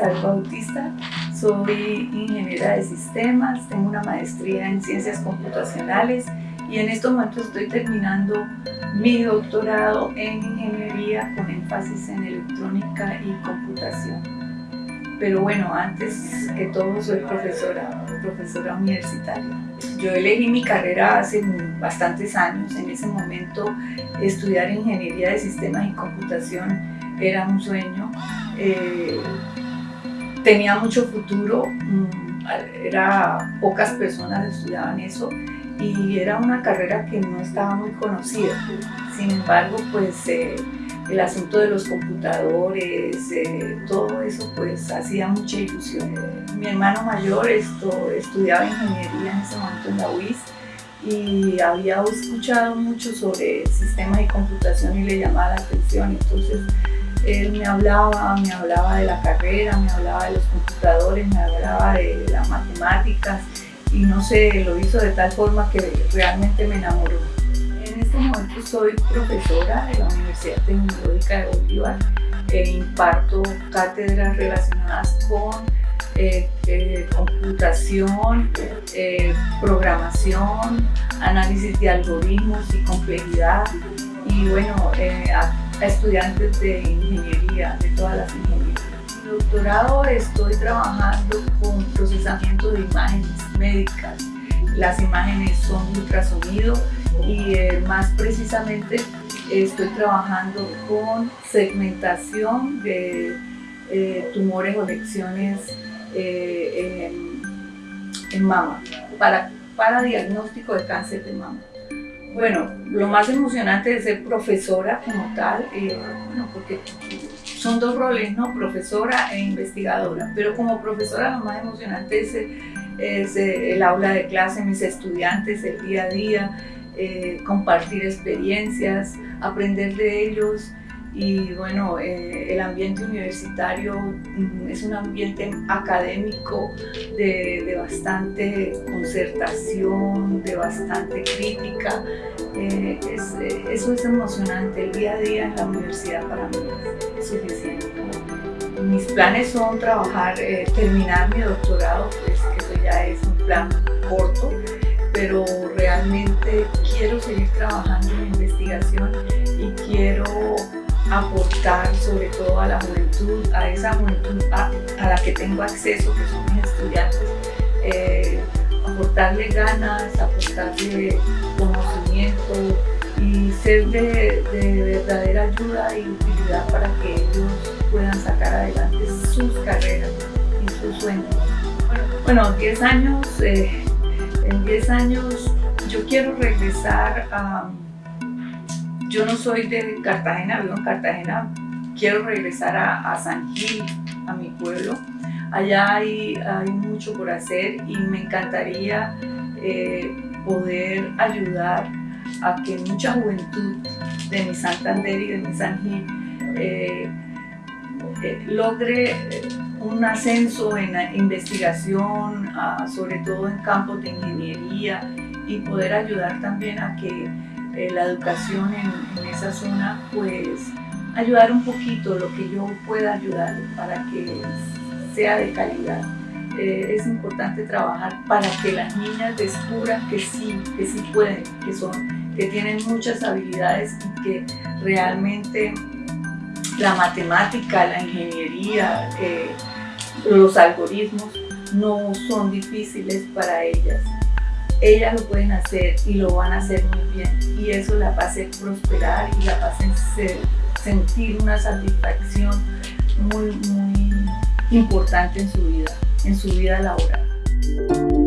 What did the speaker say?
periodista, soy ingeniera de sistemas, tengo una maestría en ciencias computacionales y en estos momentos estoy terminando mi doctorado en ingeniería con énfasis en electrónica y computación. Pero bueno, antes que todo soy profesora, profesora universitaria. Yo elegí mi carrera hace bastantes años, en ese momento estudiar ingeniería de sistemas y computación era un sueño. Eh, tenía mucho futuro, mm, era, pocas personas estudiaban eso y era una carrera que no estaba muy conocida. Sin embargo, pues eh, el asunto de los computadores, eh, todo eso pues hacía mucha ilusión. Mi hermano mayor esto, estudiaba ingeniería en ese momento en la UIS y había escuchado mucho sobre sistemas y computación y le llamaba la atención. Entonces él me hablaba, me hablaba de la carrera, me hablaba de los computadores, me hablaba de las matemáticas y no sé, lo hizo de tal forma que realmente me enamoró. En este momento soy profesora de la Universidad Tecnológica de Bolívar e imparto cátedras relacionadas con eh, eh, computación, eh, programación, análisis de algoritmos y complejidad y bueno, a estudiantes de ingeniería, de todas las ingenierías. En mi doctorado estoy trabajando con procesamiento de imágenes médicas. Las imágenes son ultrasonido y eh, más precisamente estoy trabajando con segmentación de eh, tumores o lecciones eh, en, en, mama para, para diagnóstico de cáncer de mama. Bueno, lo más emocionante es ser profesora como tal, eh, bueno, porque son dos roles, ¿no? Profesora e investigadora, pero como profesora lo más emocionante es, es eh, el aula de clase, mis estudiantes, el día a día, eh, compartir experiencias, aprender de ellos, y bueno, eh, el ambiente universitario mm, es un ambiente académico de, bastante concertación, de bastante crítica. Eh, eh, eso es emocionante, el día a día en la universidad para mí es suficiente. Mis planes son trabajar, terminar mi doctorado, pues eso ya es un plan corto, pero realmente quiero seguir trabajando en investigación y quiero aportar sobre todo a la juventud, a esa juventud a, la que tengo acceso, que son mis estudiantes, eh, aportarle ganas, aportarle conocimiento y ser de, verdadera ayuda y utilidad para que ellos puedan sacar adelante sus carreras y sus sueños. Bueno, 10 años, eh, en 10 años yo quiero regresar a yo no soy de Cartagena, vivo en Cartagena, quiero regresar a, San Gil, a mi pueblo. Allá hay, mucho por hacer y me encantaría eh, poder ayudar a que mucha juventud de mi Santander y de mi San Gil eh, eh, logre un ascenso en investigación, sobre todo en campos de ingeniería y poder ayudar también a que eh, la educación en, esa zona, pues ayudar un poquito lo que yo pueda ayudar para que sea de calidad. Eh, es importante trabajar para que las niñas descubran que sí, que sí pueden, que son, que tienen muchas habilidades y que realmente la matemática, la ingeniería, eh, los algoritmos no son difíciles para ellas ellas lo pueden hacer y lo van a hacer muy bien y eso la va a hacer prosperar y la va sentir una satisfacción muy, muy importante en su vida, en su vida laboral.